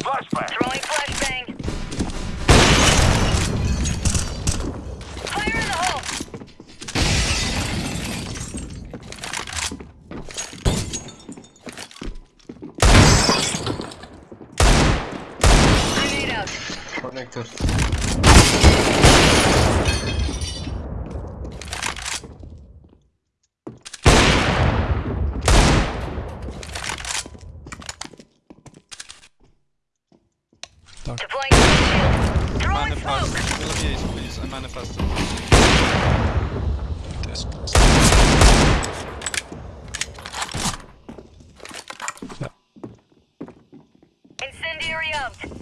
Flashbang. Throwing flashbang. Fire in the hole. Grenade out. Connector. Deploying shield. Throwing Manifest. smoke. Will be please. I manifested. This. Incendiary out.